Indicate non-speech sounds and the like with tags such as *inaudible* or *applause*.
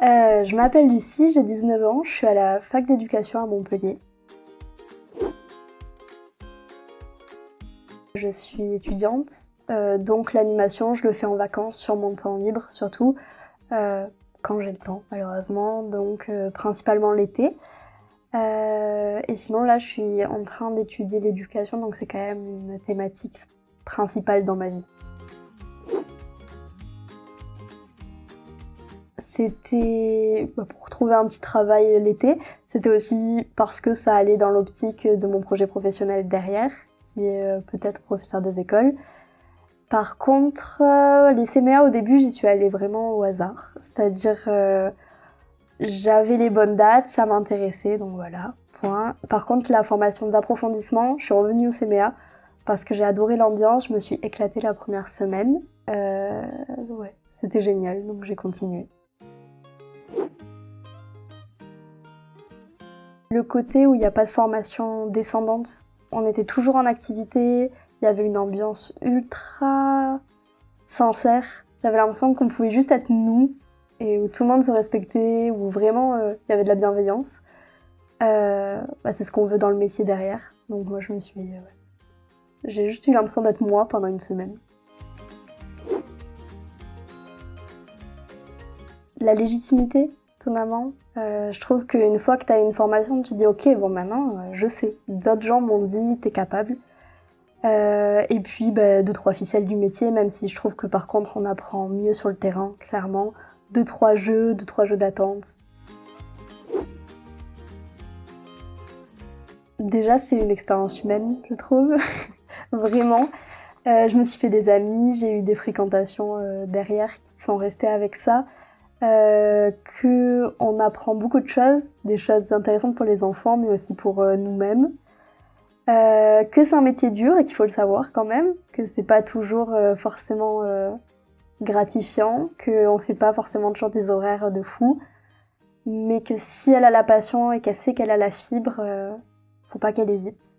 Euh, je m'appelle Lucie, j'ai 19 ans, je suis à la fac d'éducation à Montpellier. Je suis étudiante, euh, donc l'animation, je le fais en vacances, sur mon temps libre surtout, euh, quand j'ai le temps malheureusement, donc principalement l'été. et sinon là, je suis en train d'étudier l'éducation, donc c'est quand même une thématique principale dans ma vie. C'était bah, pour trouver un petit travail l'été. C'était aussi parce que ça allait dans l'optique de mon projet professionnel derrière, qui est euh, peut-être professeur des écoles. Par contre, euh, les CMA au début, j'y suis allée vraiment au hasard. C'est-à-dire, euh, j'avais les bonnes dates, ça m'intéressait, donc voilà, point. Par contre, la formation d'approfondissement, je suis revenue au CMA parce que j'ai adoré l'ambiance, je me suis éclatée la première semaine. ouais, c'était génial, donc j'ai continué. Le côté où il n'y a pas de formation descendante, on était toujours en activité, il y avait une ambiance ultra sincère. J'avais l'impression qu'on pouvait juste être nous et où tout le monde se respectait, où vraiment euh, il y avait de la bienveillance. Euh, bah, c'est ce qu'on veut dans le métier derrière. Donc moi je me suis... Euh, j'ai juste eu l'impression d'être moi pendant une semaine. La légitimité, étonnamment. Euh, je trouve qu'une fois que tu as une formation, tu dis ok, bon maintenant euh, je sais. D'autres gens m'ont dit t'es capable. Euh, et puis bah, deux trois ficelles du métier, même si je trouve que par contre on apprend mieux sur le terrain, clairement. Deux trois jeux, deux trois jeux d'attente. Déjà c'est une expérience humaine, je trouve, *laughs* vraiment. je me suis fait des amis, j'ai eu des fréquentations derrière qui sont restées avec ça euh, qu'on apprend beaucoup de choses, des choses intéressantes pour les enfants, mais aussi pour euh, nous-mêmes. Euh, que c'est un métier dur et qu'il faut le savoir quand même, que c'est pas toujours euh, forcément gratifiant, qu'on fait pas forcément toujours des horaires de fou, mais que si elle a la passion et qu'elle sait qu'elle a la fibre, faut pas qu'elle hésite.